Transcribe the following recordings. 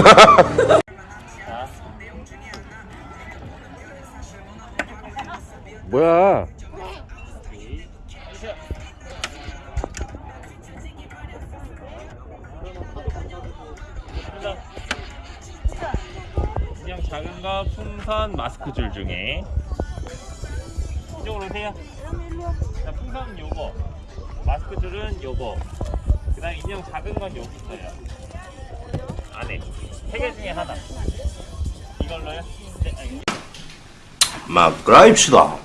뭐야? 그냥 작은 거 풍선 마스크 줄 중에 이쪽으로 오세요. 자, 풍선 요거, 마스크 줄은 요거. 그 다음 인형 작은 건 여기 있어요. 안에 세 개 중에 하나. 이걸로요? 네. 막 그라입시다.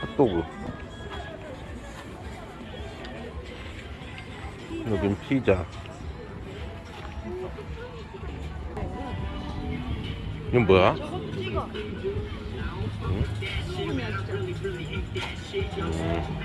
핫도그. 여긴 피자. 이건 뭐야? 응? 음.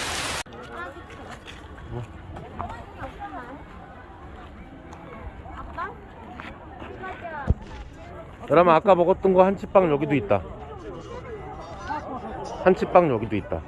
야람아 아까 먹었던 거 한치빵 여기도 있다. 한치빵 여기도 있다.